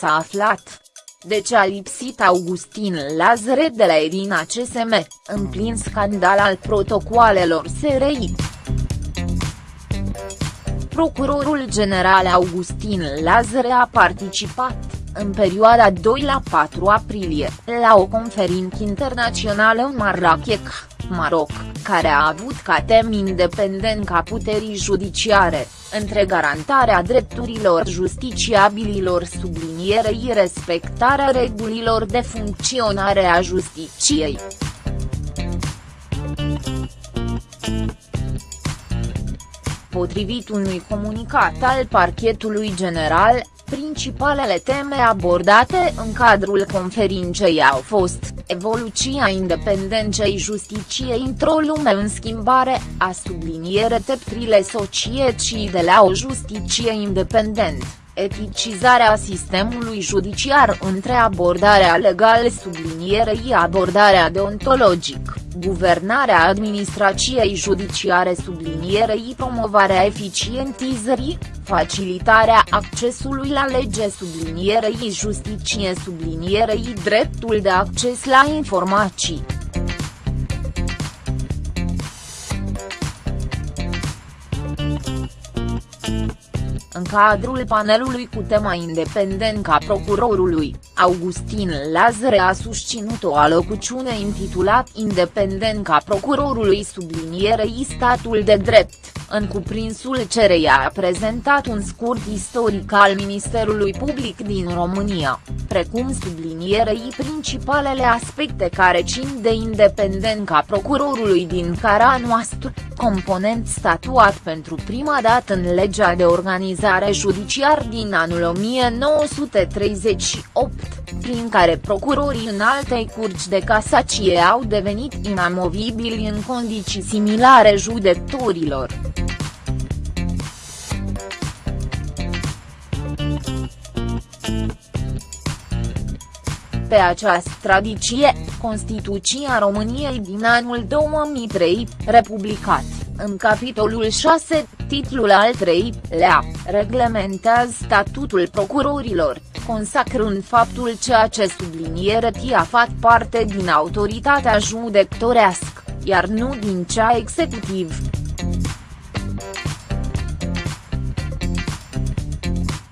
S-a aflat. De ce a lipsit Augustin Lazare de la Irina CSM, în plin scandal al protocoalelor SRI? Procurorul general Augustin Lazare a participat, în perioada 2 la 4 aprilie, la o conferință internațională în Marrakech, Maroc, care a avut ca tem independența puterii judiciare, între garantarea drepturilor justiciabililor sublinierei respectarea regulilor de funcționare a justiciei. Potrivit unui comunicat al parchetului general, Principalele teme abordate în cadrul conferinței au fost, evoluția independenței justiciei într-o lume în schimbare, a subliniere teptrile societății de la o justiție independentă eticizarea sistemului judiciar între abordarea legală sublinierei abordarea deontologic, guvernarea administrației judiciare sublinierei promovarea eficientizării, facilitarea accesului la lege sublinierei justiție sublinierei dreptul de acces la informații. În cadrul panelului cu tema independența procurorului, Augustin Lazare a susținut o alocuciune intitulat Independența procurorului sublinierei statul de drept, în cuprinsul cereia a prezentat un scurt istoric al Ministerului Public din România, precum sublinierei principalele aspecte care țin de independența procurorului din cara noastră, component statuat pentru prima dată în legea de organizare judiciar din anul 1938, prin care procurorii în altei curci de casacie au devenit inamovibili în condiții similare judecătorilor. Pe această tradiție, Constituția României din anul 2003, republicat, în capitolul 6, titlul al 3, lea, reglementează statutul procurorilor, consacrând faptul că acest subliniere a fac parte din autoritatea judecătorească, iar nu din cea executiv.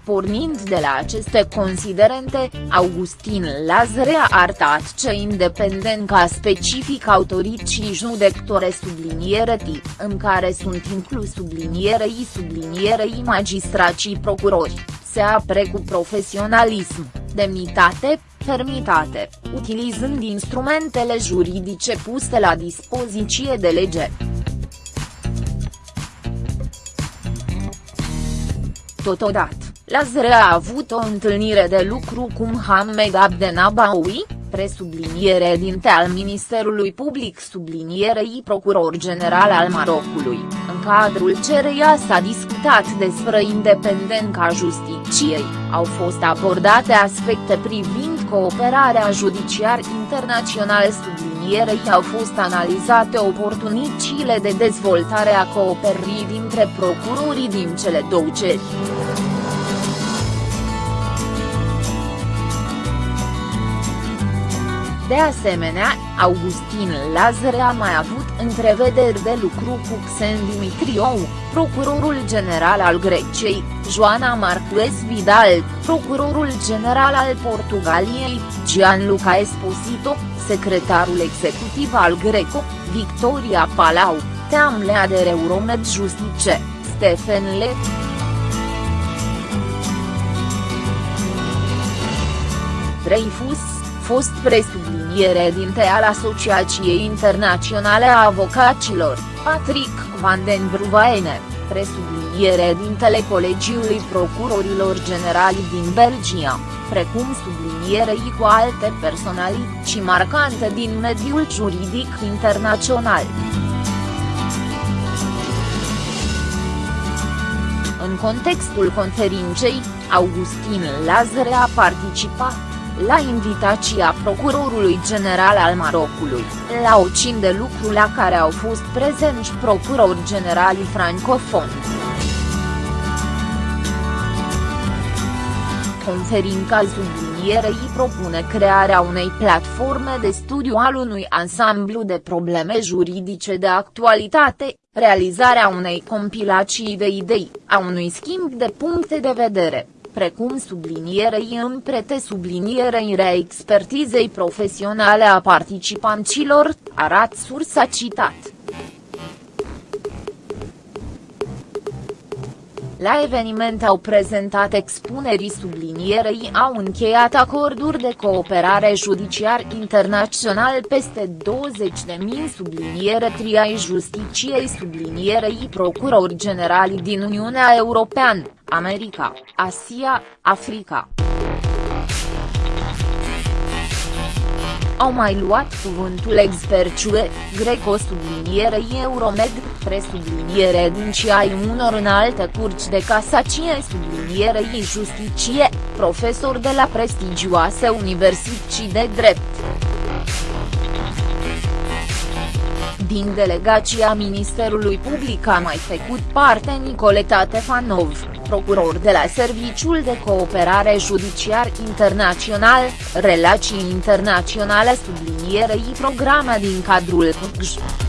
Pornind de la aceste considerente, Augustin Lazare a arătat ce independența specific autorității judectore sublinierei, în care sunt inclus sublinierei sublinierei magistracii procurori, se apre cu profesionalism, demnitate, fermitate, utilizând instrumentele juridice puse la dispoziție de lege. Totodată, Lazare a avut o întâlnire de lucru cu Mohamed Abdenabawi, presubliniere dinte al Ministerului Public sublinierei procuror general al Marocului, în cadrul cereia s-a discutat despre independența justiciei, au fost abordate aspecte privind cooperarea judiciar internațional sublinierei au fost analizate oportunitățile de dezvoltare a cooperării dintre procurorii din cele două ceri. De asemenea, Augustin Lazare a mai avut întrevederi de lucru cu Xen Dimitriou, procurorul general al Greciei, Joana Marquez Vidal, procurorul general al Portugaliei, Gianluca Esposito, secretarul executiv al Greco, Victoria Palau, Teamlea de Euromed Justice, Stephen Le. Dreyfus, fost presubliniere dinte al Asociației Internaționale a Avocaților, Patrick Van den Bruvaene, presubliniere dintele Colegiului Procurorilor Generali din Belgia, precum sublinierei cu alte personalități marcante din mediul juridic internațional. În contextul conferinței, Augustin Lazare a participat la invitația procurorului general al Marocului, la o cin de lucru la care au fost prezenți procurori generali francofoni. conferința sublinierei propune crearea unei platforme de studiu al unui ansamblu de probleme juridice de actualitate, realizarea unei compilații de idei, a unui schimb de puncte de vedere, precum sublinierei în prete sublinierei reexpertizei profesionale a participanților, arat sursa citat. La eveniment au prezentat expunerii sublinierei au încheiat acorduri de cooperare judiciar internațional peste 20.000 subliniere triai justiciei sublinierei procurori generali din Uniunea Europeană, America, Asia, Africa. Au mai luat cuvântul experciue, Greco sublinierei Euromed, presubliniere din ai unor înalte curci de casacie sublinierei justicie, profesor de la prestigioase universități de drept. Din delegația Ministerului Public a mai făcut parte Nicoleta Tefanov procuror de la Serviciul de Cooperare Judiciar Internațional, Relații Internaționale sublinierei programa din cadrul PGJ.